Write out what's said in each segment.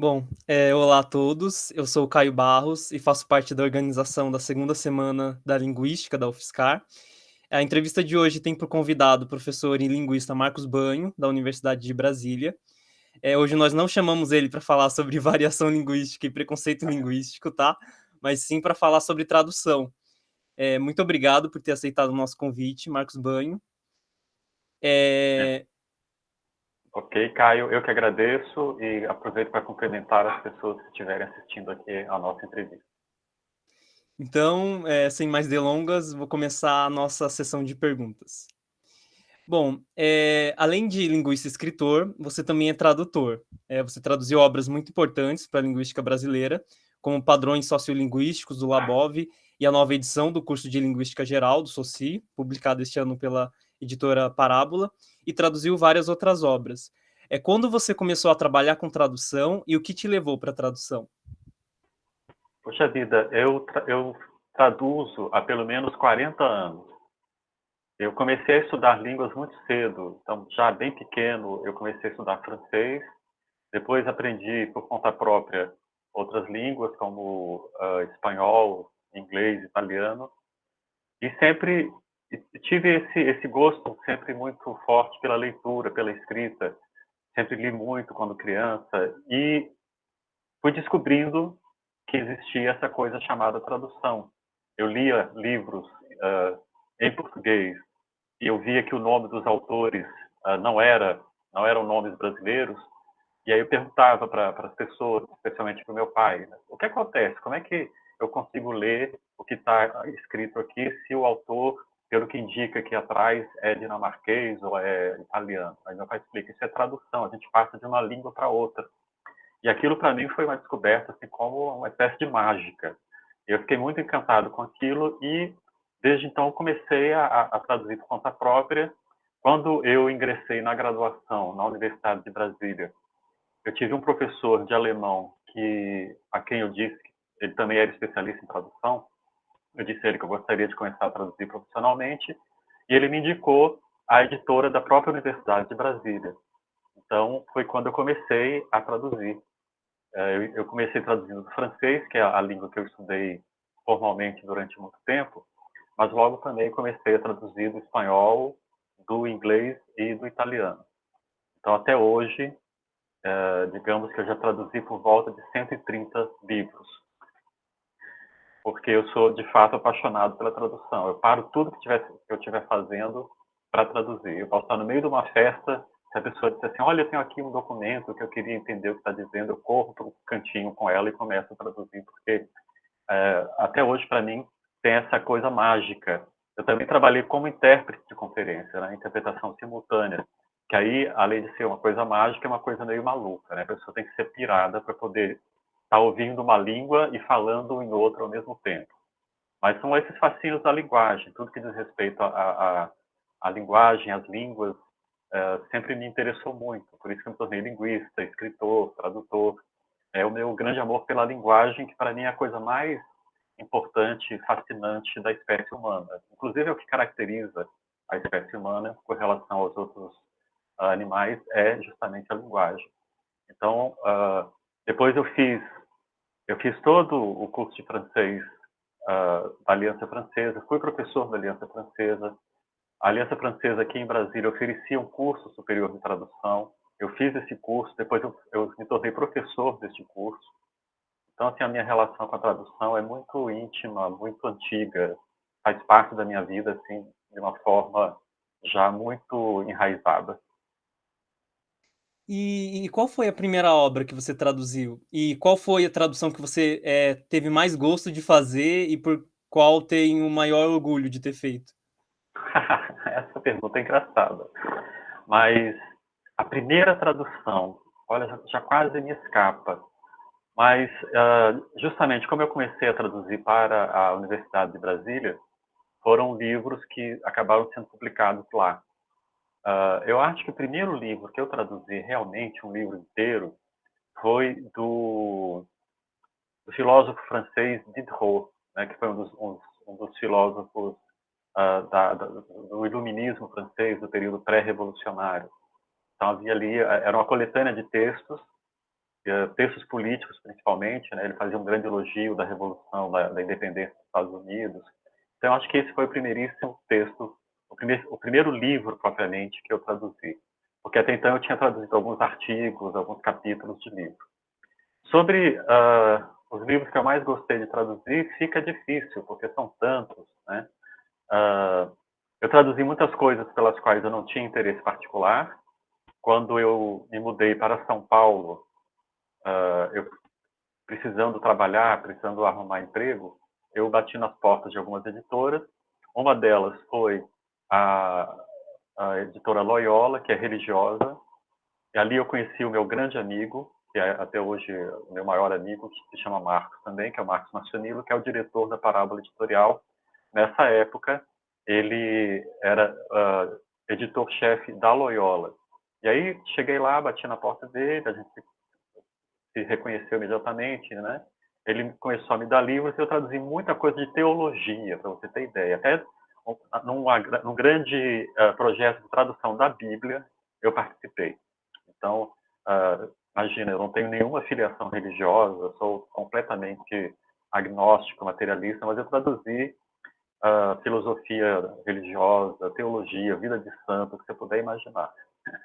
Bom, eh, olá a todos, eu sou o Caio Barros e faço parte da organização da segunda semana da Linguística da UFSCar. A entrevista de hoje tem por convidado o professor e linguista Marcos Banho, da Universidade de Brasília. Eh, hoje nós não chamamos ele para falar sobre variação linguística e preconceito linguístico, tá? Mas sim para falar sobre tradução. Eh, muito obrigado por ter aceitado o nosso convite, Marcos Banho. Eh, Ok, Caio, eu que agradeço e aproveito para cumprimentar as pessoas que estiverem assistindo aqui a nossa entrevista. Então, eh, sem mais delongas, vou começar a nossa sessão de perguntas. Bom, eh, além de linguista e escritor, você também é tradutor. Eh, você traduziu obras muito importantes para a linguística brasileira, como Padrões Sociolinguísticos, do Labov, e a nova edição do curso de Linguística Geral, do SOCI, publicada este ano pela editora Parábola, e traduziu várias outras obras. É quando você começou a trabalhar com tradução e o que te levou para a tradução? Poxa vida, eu, tra eu traduzo há pelo menos 40 anos. Eu comecei a estudar línguas muito cedo, então já bem pequeno eu comecei a estudar francês, depois aprendi por conta própria outras línguas como uh, espanhol, inglês, italiano, e sempre tive esse, esse gosto sempre muito forte pela leitura, pela escrita. Sempre li muito quando criança e fui descobrindo que existia essa coisa chamada tradução. Eu lia livros uh, em português e eu via que o nome dos autores uh, não era não eram nomes brasileiros e aí eu perguntava para as pessoas, especialmente para o meu pai, né, o que acontece? Como é que eu consigo ler o que está escrito aqui se o autor pelo que indica aqui atrás, é dinamarquês ou é italiano. Aí meu pai explica, isso é tradução, a gente passa de uma língua para outra. E aquilo para mim foi uma descoberta, assim, como uma espécie de mágica. Eu fiquei muito encantado com aquilo e desde então comecei a, a traduzir por conta própria. Quando eu ingressei na graduação na Universidade de Brasília, eu tive um professor de alemão que a quem eu disse que ele também era especialista em tradução, eu disse a ele que eu gostaria de começar a traduzir profissionalmente, e ele me indicou a editora da própria Universidade de Brasília. Então, foi quando eu comecei a traduzir. É, eu comecei traduzindo do francês, que é a língua que eu estudei formalmente durante muito tempo, mas logo também comecei a traduzir do espanhol, do inglês e do italiano. Então, até hoje, é, digamos que eu já traduzi por volta de 130 livros porque eu sou de fato apaixonado pela tradução. Eu paro tudo que, tiver, que eu estiver fazendo para traduzir. Eu posso estar no meio de uma festa, se a pessoa disser assim, olha, eu tenho aqui um documento que eu queria entender o que está dizendo, eu corro para o cantinho com ela e começo a traduzir, porque é, até hoje, para mim, tem essa coisa mágica. Eu também trabalhei como intérprete de conferência, né, interpretação simultânea, que aí, além de ser uma coisa mágica, é uma coisa meio maluca, né? A pessoa tem que ser pirada para poder está ouvindo uma língua e falando em outra ao mesmo tempo. Mas são esses fascínios da linguagem, tudo que diz respeito à linguagem, às línguas, uh, sempre me interessou muito. Por isso que eu me tornei linguista, escritor, tradutor. É o meu grande amor pela linguagem, que para mim é a coisa mais importante fascinante da espécie humana. Inclusive, é o que caracteriza a espécie humana com relação aos outros uh, animais é justamente a linguagem. Então, uh, depois eu fiz eu fiz todo o curso de francês uh, da Aliança Francesa, fui professor da Aliança Francesa. A Aliança Francesa aqui em Brasília oferecia um curso superior de tradução. Eu fiz esse curso, depois eu, eu me tornei professor deste curso. Então, assim, a minha relação com a tradução é muito íntima, muito antiga, faz parte da minha vida, assim, de uma forma já muito enraizada. E, e, qual foi a primeira obra que você traduziu? E qual foi a tradução que você é, teve mais gosto de fazer e por qual tem o maior orgulho de ter feito? Essa pergunta é engraçada. Mas a primeira tradução, olha, já, quase me escapa. Mas uh, justamente como eu comecei a traduzir para a Universidade de Brasília, foram livros que acabaram sendo publicados lá. Uh, eu acho que o primeiro livro que eu traduzi realmente, um livro inteiro, foi do, do filósofo francês Diderot, né, que foi um dos, um, um dos filósofos uh, da, da, do iluminismo francês, do período pré-revolucionário. Então havia ali, era uma coletânea de textos textos políticos principalmente, né? ele fazia um grande elogio da revolução, da, da independência dos Estados Unidos. Então, acho que esse foi o primeiríssimo texto, o primeiro, o primeiro livro propriamente que eu traduzi, porque até então eu tinha traduzido alguns artigos, alguns capítulos de livro. Sobre uh, os livros que eu mais gostei de traduzir, fica difícil, porque são tantos, né? Uh, eu traduzi muitas coisas pelas quais eu não tinha interesse particular. Quando eu me mudei para São Paulo, uh, eu precisando trabalhar, precisando arrumar emprego, eu bati nas portas de algumas editoras. Uma delas foi a, a editora Loyola, que é religiosa. E ali eu conheci o meu grande amigo, que é até hoje o meu maior amigo, que se chama Marcos também, que é o Marcos Marcionilo, que é o diretor da Parábola Editorial. Nessa época, ele era uh, editor-chefe da Loyola. E aí cheguei lá, bati na porta dele, a gente se reconheceu imediatamente, né? Ele começou a me dar livros e eu traduzi muita coisa de teologia, para você ter ideia. Até num, num grande uh, projeto de tradução da Bíblia, eu participei. Então, uh, imagina, eu não tenho nenhuma filiação religiosa, sou completamente agnóstico, materialista, mas eu traduzi uh, filosofia religiosa, teologia, vida de santo, que você puder imaginar.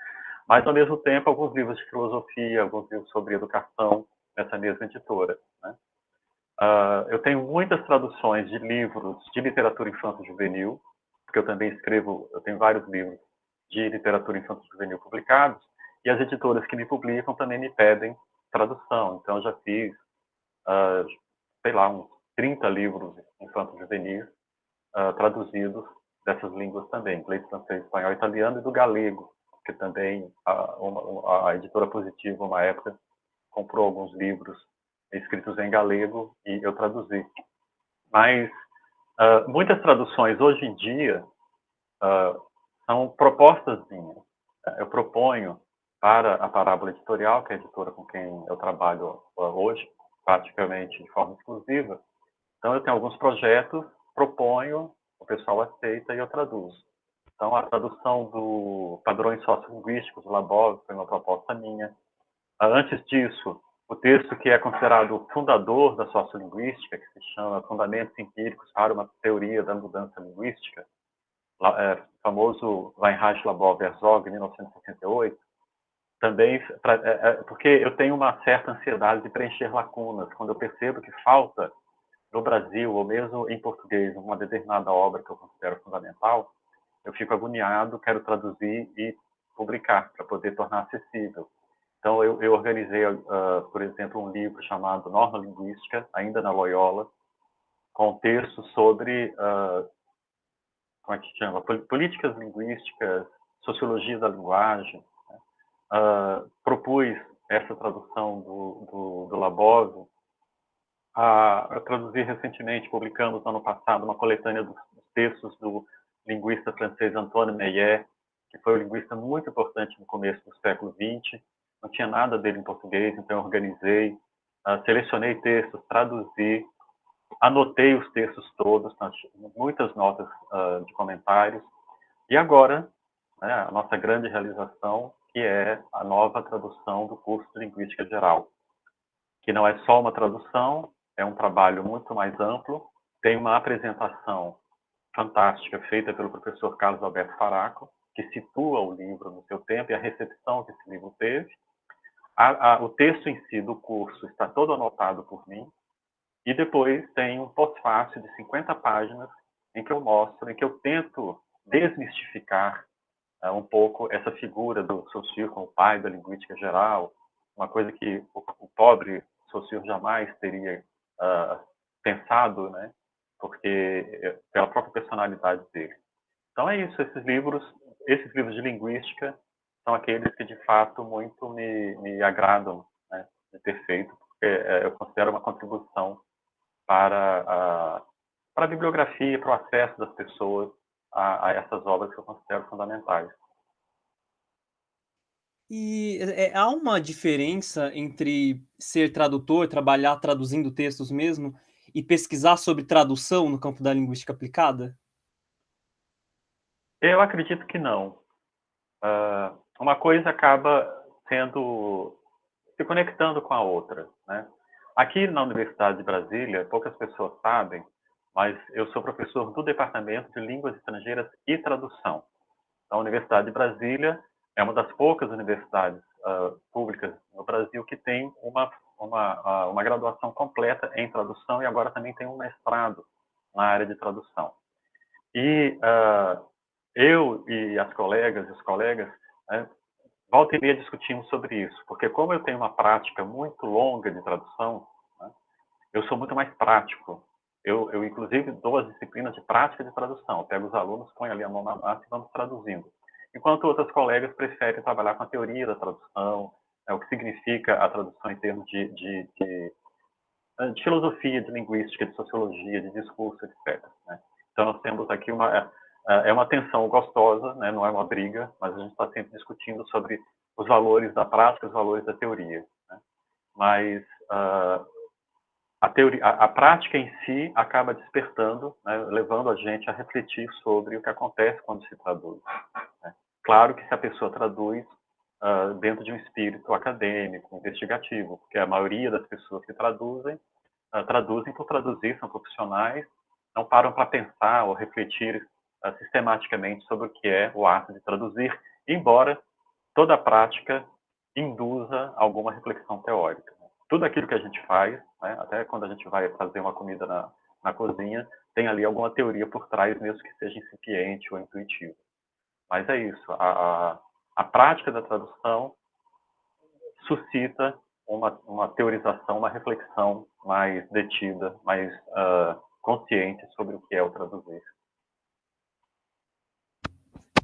Mas, ao mesmo tempo, alguns livros de filosofia, alguns livros sobre educação, nessa mesma editora. Né? Uh, eu tenho muitas traduções de livros de literatura infanto-juvenil, porque eu também escrevo, eu tenho vários livros de literatura infanto-juvenil publicados, e as editoras que me publicam também me pedem tradução. Então, eu já fiz, uh, sei lá, uns 30 livros infanto-juvenis uh, traduzidos dessas línguas também, inglês, francês, espanhol, italiano e do galego, que também a, uma, a editora Positiva, uma época, comprou alguns livros escritos em galego e eu traduzi. Mas uh, muitas traduções hoje em dia uh, são propostas minhas. Eu proponho para a Parábola Editorial, que é a editora com quem eu trabalho hoje, praticamente de forma exclusiva. Então, eu tenho alguns projetos proponho, o pessoal aceita e eu traduzo. Então, a tradução do padrões sociolinguísticos do Labov foi uma proposta minha. Antes disso, o texto que é considerado o fundador da sociolinguística, que se chama Fundamentos Empíricos para uma Teoria da Mudança Linguística, é, famoso Weinreich Labov Herzog, 1968, também, pra, é, é, porque eu tenho uma certa ansiedade de preencher lacunas, quando eu percebo que falta no Brasil, ou mesmo em português, uma determinada obra que eu considero fundamental, eu fico agoniado, quero traduzir e publicar, para poder tornar acessível. Então, eu, eu organizei, uh, por exemplo, um livro chamado Norma Linguística, ainda na Loyola, com textos sobre, uh, como é que chama, políticas linguísticas, sociologia da linguagem. Né? Uh, propus essa tradução do, do, do Labov a, eu traduzi recentemente, publicamos no ano passado, uma coletânea dos, textos do linguista francês Antoine Meillet, que foi um linguista muito importante no começo do século XX. Não tinha nada dele em português, então eu organizei, uh, selecionei textos, traduzi, anotei os textos todos, muitas notas uh, de comentários. E agora, né, a nossa grande realização, que é a nova tradução do curso de Linguística Geral, que não é só uma tradução, é um trabalho muito mais amplo, tem uma apresentação fantástica feita pelo professor Carlos Alberto Faraco, que situa o livro no seu tempo e a recepção que esse livro teve. A, a, o texto em si do curso está todo anotado por mim, e depois tem um pós-fácil de 50 páginas em que eu mostro, em que eu tento desmistificar uh, um pouco essa figura do Saussure como pai da linguística geral, uma coisa que o, o pobre Saussure jamais teria uh, pensado, né? Porque é, pela própria personalidade dele. Então é isso. Esses livros, esses livros de linguística são aqueles que de fato muito me, me agradam né, de ter feito, porque é, eu considero uma contribuição para a, para a bibliografia, para o acesso das pessoas a, a essas obras que eu considero fundamentais. E é, há uma diferença entre ser tradutor, trabalhar traduzindo textos mesmo, e pesquisar sobre tradução no campo da linguística aplicada? Eu acredito que não. Uh, uma coisa acaba sendo se conectando com a outra. Né? Aqui na Universidade de Brasília, poucas pessoas sabem, mas eu sou professor do Departamento de Línguas Estrangeiras e Tradução. A Universidade de Brasília é uma das poucas universidades uh, públicas no Brasil que tem uma, uma, uh, uma graduação completa em tradução e agora também tem um mestrado na área de tradução. E uh, eu e as colegas e os colegas né, volta e meia discutimos sobre isso, porque como eu tenho uma prática muito longa de tradução, né, eu sou muito mais prático. Eu, eu, inclusive, dou as disciplinas de prática de tradução. Eu pego os alunos, ponho ali a mão na massa e vamos traduzindo. Enquanto outras colegas preferem trabalhar com a teoria da tradução, né, o que significa a tradução em termos de, de, de, de filosofia, de linguística, de sociologia, de discurso, etc. Né? Então, nós temos aqui uma é, é uma tensão gostosa, né? não é uma briga, mas a gente está sempre discutindo sobre os valores da prática, os valores da teoria. Né? Mas uh, a, teoria, a, a, prática em si acaba despertando, né? levando a gente a refletir sobre o que acontece quando se traduz. Né? Claro que se a pessoa traduz uh, dentro de um espírito acadêmico, investigativo, porque a maioria das pessoas que traduzem, uh, traduzem por traduzir, são profissionais, não param para pensar ou refletir uh, sistematicamente sobre o que é o ato de traduzir, embora toda a prática induza alguma reflexão teórica. Tudo aquilo que a gente faz, né, até quando a gente vai fazer uma comida na, na cozinha, tem ali alguma teoria por trás, mesmo que seja incipiente ou intuitivo. Mas é isso, a, a, a prática da tradução suscita uma, uma, teorização, uma reflexão mais detida, mais uh, consciente sobre o que é o traduzir.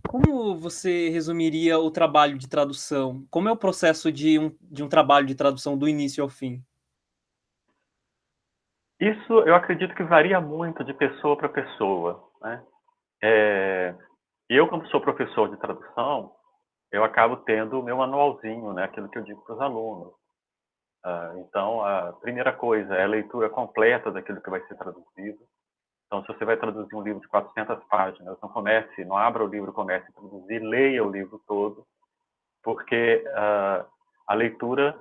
Como você resumiria o trabalho de tradução? Como é o processo de um, de um trabalho de tradução do início ao fim? Isso eu acredito que varia muito de pessoa para pessoa. Né? É, eu, como sou professor de tradução, eu acabo tendo o meu manualzinho, né? aquilo que eu digo para os alunos. Uh, então, a primeira coisa é a leitura completa daquilo que vai ser traduzido. Então, se você vai traduzir um livro de 400 páginas, não comece, não abra o livro, comece a traduzir, leia o livro todo, porque uh, a leitura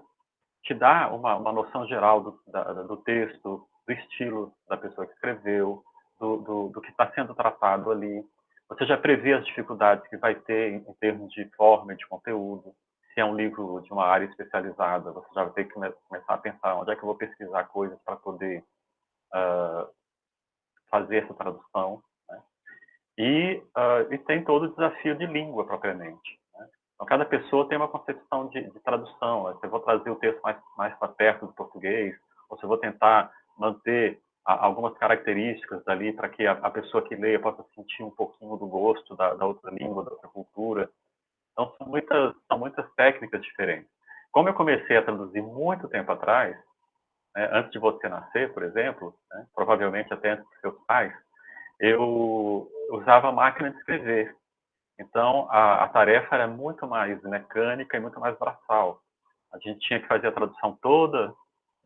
te dá uma, uma noção geral do, da, do, texto, do estilo da pessoa que escreveu, do, do, do que está sendo tratado ali. Você já prevê as dificuldades que vai ter em, em termos de forma e de conteúdo. Se é um livro de uma área especializada, você já vai ter que começar a pensar onde é que eu vou pesquisar coisas para poder uh, fazer essa tradução. Né? E, uh, e, tem todo o desafio de língua, propriamente. Né? Então, cada pessoa tem uma concepção de, de tradução. Né? Se eu vou trazer o texto mais, mais para perto do português, ou se eu vou tentar manter a, algumas características dali para que a, a, pessoa que leia possa sentir um pouquinho do gosto da, da outra língua, da outra cultura. Então, são muitas, são muitas técnicas diferentes. Como eu comecei a traduzir muito tempo atrás, né, antes de você nascer, por exemplo, né, provavelmente até antes dos seus pais, eu usava máquina de escrever. Então, a, a, tarefa era muito mais mecânica e muito mais braçal. A gente tinha que fazer a tradução toda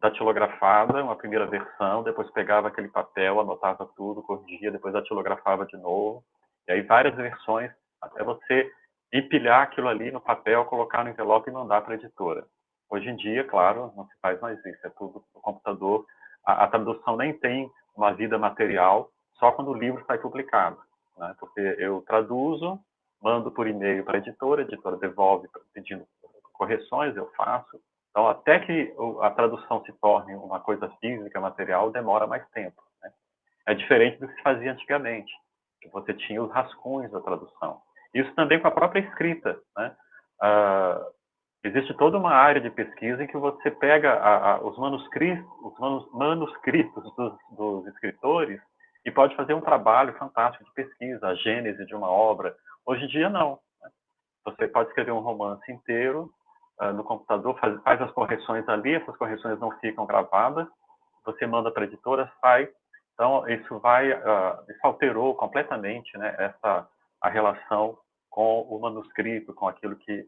datilografada, uma primeira versão, depois pegava aquele papel, anotava tudo, corrigia, depois datilografava de novo, e aí várias versões, até você empilhar aquilo ali no papel, colocar no envelope e mandar para a editora. Hoje em dia, claro, não se faz mais isso, é tudo no computador. A, a tradução nem tem uma vida material, só quando o livro sai publicado. Né? Porque eu traduzo, mando por e-mail para a editora, a editora devolve pedindo correções, eu faço. Então, até que a tradução se torne uma coisa física, material, demora mais tempo. Né? É diferente do que se fazia antigamente, que você tinha os rascunhos da tradução. Isso também com a própria escrita. Né? Uh, Existe toda uma área de pesquisa em que você pega a, a, os manuscritos, os manus, manuscritos dos, dos, escritores e pode fazer um trabalho fantástico de pesquisa, a gênese de uma obra. Hoje em dia, não. Né? Você pode escrever um romance inteiro uh, no computador, faz, faz, as correções ali, essas correções não ficam gravadas, você manda para a editora, sai. Então, isso vai, uh, isso alterou completamente né, essa, a relação com o manuscrito, com aquilo que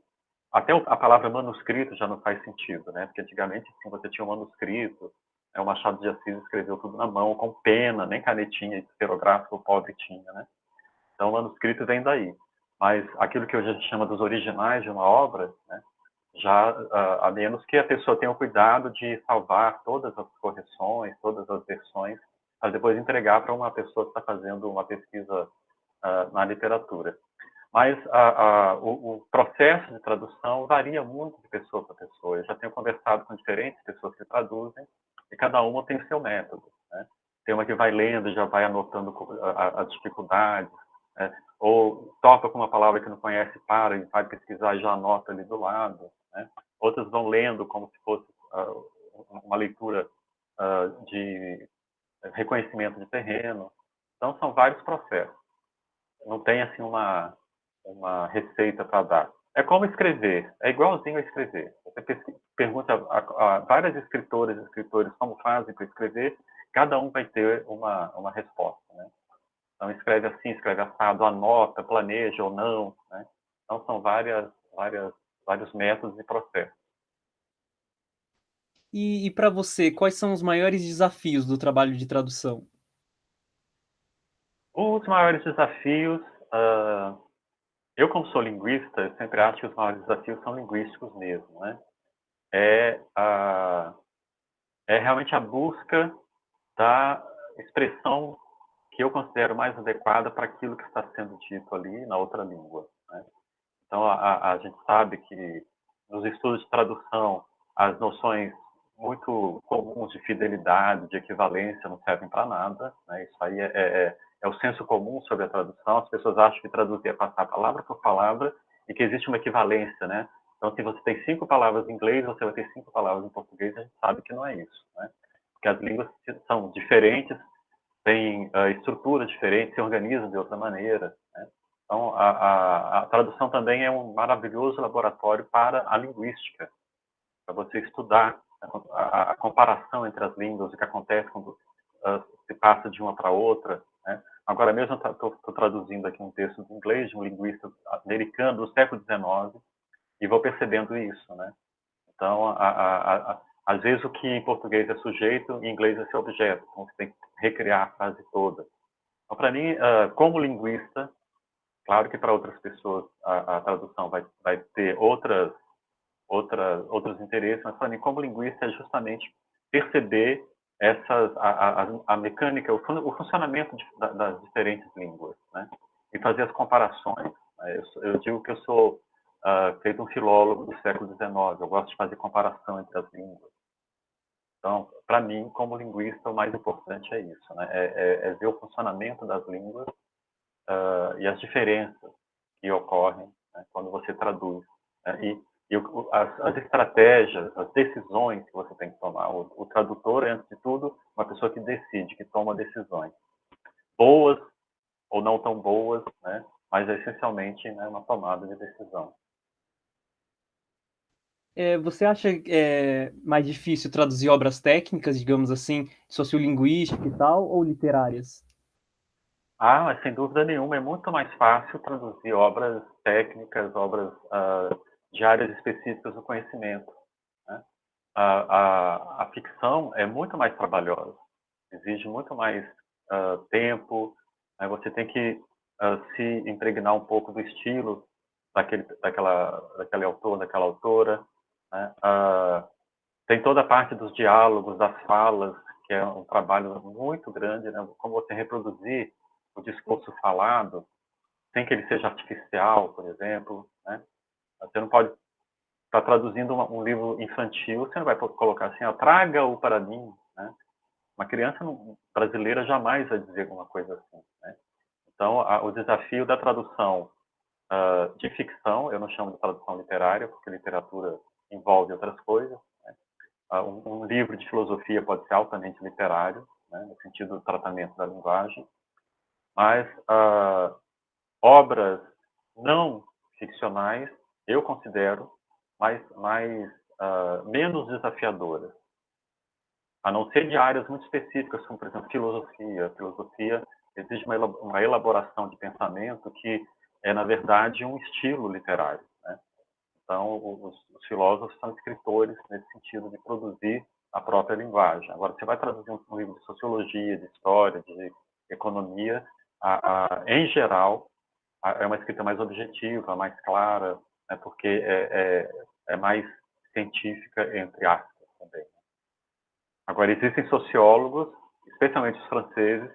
até a palavra manuscrito já não faz sentido, né? Porque antigamente assim, você tinha um manuscrito, né? o Machado de Assis escreveu tudo na mão, com pena, nem canetinha esferográfica o pobre tinha, né? Então, o manuscrito vem daí. Mas aquilo que hoje a gente chama dos originais de uma obra, né? já a menos que a pessoa tenha o cuidado de salvar todas as correções, todas as versões, para depois entregar para uma pessoa que está fazendo uma pesquisa uh, na literatura. Mas o, o, processo de tradução varia muito de pessoa para pessoa. Eu já tenho conversado com diferentes pessoas que traduzem e cada uma tem o seu método. Né? Tem uma que vai lendo, já vai anotando as dificuldades, né? ou toca com uma palavra que não conhece, para e vai pesquisar e já anota ali do lado. Né? Outras vão lendo como se fosse uh, uma leitura uh, de reconhecimento de terreno. Então, são vários processos. Não tem, assim, uma, uma receita para dar. É como escrever, é igualzinho a escrever. Você pergunta a, a várias escritoras e escritores como fazem para escrever, cada um vai ter uma, uma resposta. Né? Então, escreve assim, escreve assado, anota, planeja ou não. Né? Então, são várias, várias, vários métodos e processos. E, e para você, quais são os maiores desafios do trabalho de tradução? Os maiores desafios, uh, eu como sou linguista, eu sempre acho que os maiores desafios são linguísticos mesmo, né? É, uh, é realmente a busca da expressão que eu considero mais adequada para aquilo que está sendo dito ali na outra língua. Né? Então, a, a, gente sabe que nos estudos de tradução, as noções muito comuns de fidelidade, de equivalência, não servem para nada. Né? Isso aí é, é, é, o senso comum sobre a tradução. As pessoas acham que traduzir é passar palavra por palavra e que existe uma equivalência, né? Então, se você tem cinco palavras em inglês, você vai ter cinco palavras em português, a gente sabe que não é isso, né? Porque as línguas são diferentes, têm uh, estruturas diferentes, se organizam de outra maneira, né? Então, a, a, a tradução também é um maravilhoso laboratório para a linguística, para você estudar a, a, comparação entre as línguas, o que acontece quando uh, se passa de uma para outra. Né? Agora mesmo estou traduzindo aqui um texto de inglês de um linguista americano do século XIX e vou percebendo isso, né? Então, a, a, a, às vezes o que em português é sujeito, em inglês é seu objeto. Então, você tem que recriar a frase toda. Então, para mim, uh, como linguista, claro que para outras pessoas a, tradução vai, vai ter outras outra, outros interesses, mas para mim, como linguista, é justamente perceber essas, a, a, a mecânica, o, o funcionamento de, da, das diferentes línguas, né? e fazer as comparações. Né? Eu, eu, digo que eu sou uh, feito um filólogo do século XIX, eu gosto de fazer comparação entre as línguas. Então, para mim, como linguista, o mais importante é isso, né? é, é, é ver o funcionamento das línguas uh, e as diferenças que ocorrem né, quando você traduz. Né? E e as, as, estratégias, as decisões que você tem que tomar. O, o, tradutor é, antes de tudo, uma pessoa que decide, que toma decisões. Boas ou não tão boas, né? mas é essencialmente né, uma tomada de decisão. É, você acha é, mais difícil traduzir obras técnicas, digamos assim, sociolinguística e tal, ou literárias? Ah, mas sem dúvida nenhuma, é muito mais fácil traduzir obras técnicas, obras uh, de áreas específicas do conhecimento. Né? A, a, a, ficção é muito mais trabalhosa, exige muito mais uh, tempo, né? você tem que uh, se impregnar um pouco do estilo daquele, daquela, daquele autor, daquela autora. Né? Uh, tem toda a parte dos diálogos, das falas, que é um trabalho muito grande, né? como você reproduzir o discurso falado, sem que ele seja artificial, por exemplo, né? Você não pode estar tá traduzindo um, livro infantil, você não vai colocar assim, traga-o para mim, né? Uma criança brasileira jamais vai dizer alguma coisa assim, né? Então, a, o desafio da tradução uh, de ficção, eu não chamo de tradução literária, porque literatura envolve outras coisas, né? uh, um, um, livro de filosofia pode ser altamente literário, né? no sentido do tratamento da linguagem, mas uh, obras não ficcionais eu considero, mais, mais uh, menos desafiadoras. A não ser de áreas muito específicas, como, por exemplo, filosofia. Filosofia exige uma, elaboração de pensamento que é, na verdade, um estilo literário. Né? Então, os, os, filósofos são escritores nesse sentido de produzir a própria linguagem. Agora, você vai traduzir um livro de sociologia, de história, de economia, a, a, em geral, a, é uma escrita mais objetiva, mais clara, né, porque é, é, é mais científica, entre aspas, também. Agora, existem sociólogos, especialmente os franceses,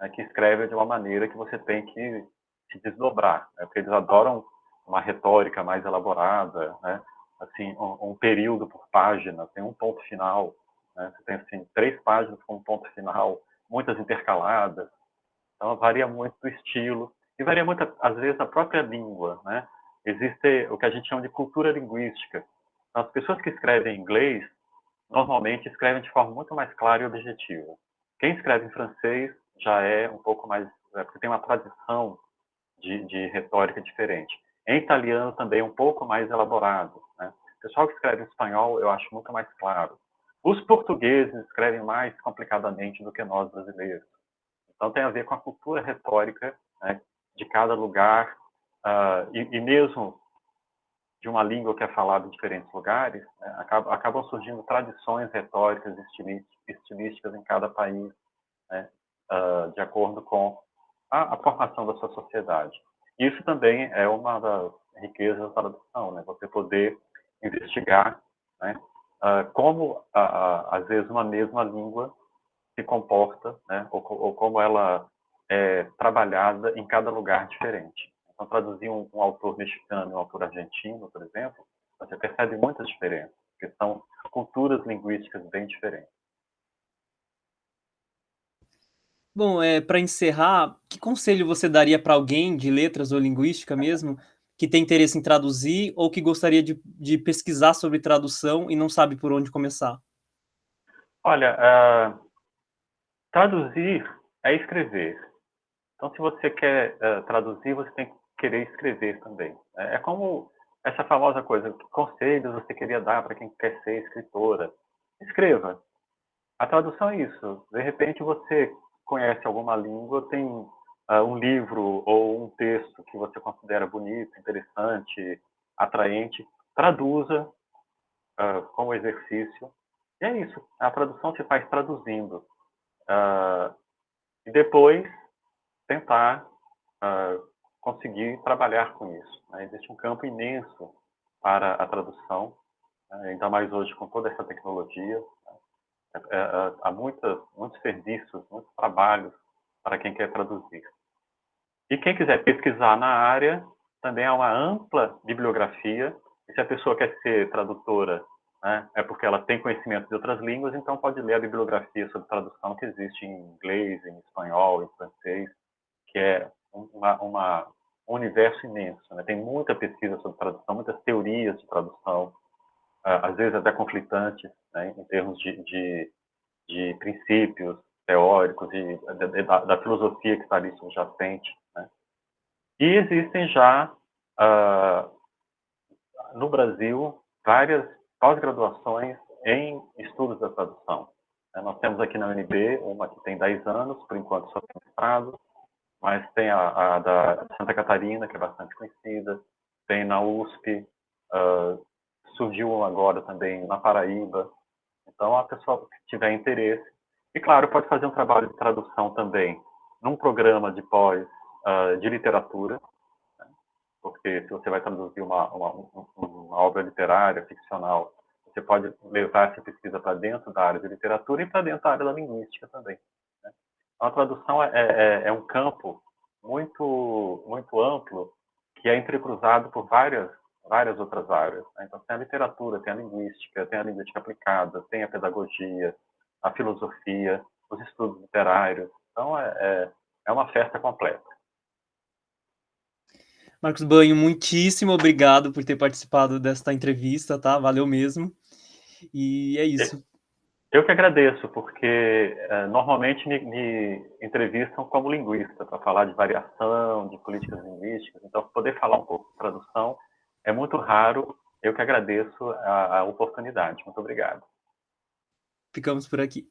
né, que escrevem de uma maneira que você tem que se desdobrar, né, porque eles adoram uma retórica mais elaborada, né, assim, um, um, período por página, tem um ponto final, né, você tem assim, três páginas com um ponto final, muitas intercaladas, então varia muito do estilo, e varia muito, às vezes, da própria língua, né, existe o que a gente chama de cultura linguística, as pessoas que escrevem em inglês, normalmente escrevem de forma muito mais clara e objetiva. Quem escreve em francês já é um pouco mais, é, porque tem uma tradição de, de, retórica diferente. Em italiano também é um pouco mais elaborado. Né? O pessoal que escreve em espanhol eu acho muito mais claro. Os portugueses escrevem mais complicadamente do que nós brasileiros. Então tem a ver com a cultura retórica né, de cada lugar uh, e, e, mesmo de uma língua que é falada em diferentes lugares, né, acabam, acabam, surgindo tradições retóricas e estilísticas em cada país, né, uh, de acordo com a, a, formação da sua sociedade. Isso também é uma das riquezas da tradução, né, você poder investigar né, uh, como, às vezes, uma mesma língua se comporta, né, ou, ou como ela é trabalhada em cada lugar diferente. Então, traduzir um, um autor mexicano e um autor argentino, por exemplo, você percebe muitas diferenças, porque são culturas linguísticas bem diferentes. Bom, é, para encerrar, que conselho você daria para alguém de letras ou linguística mesmo, que tem interesse em traduzir ou que gostaria de, de pesquisar sobre tradução e não sabe por onde começar? Olha, uh, traduzir é escrever. Então, se você quer uh, traduzir, você tem que querer escrever também. É, é como essa famosa coisa, que conselhos você queria dar para quem quer ser escritora? Escreva. A tradução é isso. De repente você conhece alguma língua, tem uh, um livro ou um texto que você considera bonito, interessante, atraente, traduza uh, como exercício. E é isso. A tradução se faz traduzindo. Uh, e depois tentar conseguir trabalhar com isso. Né? Existe um campo imenso para a tradução, né? ainda mais hoje com toda essa tecnologia. Né? É, é, há muitas, muitos serviços, muitos trabalhos para quem quer traduzir. E quem quiser pesquisar na área, também há uma ampla bibliografia. E se a pessoa quer ser tradutora, né, é porque ela tem conhecimento de outras línguas, então pode ler a bibliografia sobre tradução que existe em inglês, em espanhol, em francês, que é uma, uma, um universo imenso. Né? Tem muita pesquisa sobre tradução, muitas teorias de tradução, ah, às vezes até conflitantes, né? em termos de, de, de princípios teóricos e da, da, filosofia que está ali subjacente. Né? E existem já, uh, no Brasil, várias pós-graduações em estudos da tradução. Nós temos aqui na UNB uma que tem 10 anos, por enquanto só tem mestrado, mas tem a, a, da Santa Catarina, que é bastante conhecida, tem na USP, uh, surgiu agora também na Paraíba. Então, a pessoa que tiver interesse, e claro, pode fazer um trabalho de tradução também num programa de pós uh, de literatura, né? porque se você vai traduzir uma, uma, uma obra literária, ficcional, você pode levar essa pesquisa para dentro da área de literatura e para dentro da área da linguística também. A tradução é, é, é um campo muito, muito amplo que é entrecruzado por várias, várias outras áreas. Né? Então, tem a literatura, tem a linguística, tem a linguística aplicada, tem a pedagogia, a filosofia, os estudos literários. Então, é, é, é uma festa completa. Marcos Banho, muitíssimo obrigado por ter participado desta entrevista, tá? Valeu mesmo. E é isso. Eu que agradeço, porque uh, normalmente me, me, entrevistam como linguista, para falar de variação, de políticas linguísticas, então poder falar um pouco de tradução é muito raro. Eu que agradeço a, a oportunidade. Muito obrigado. Ficamos por aqui.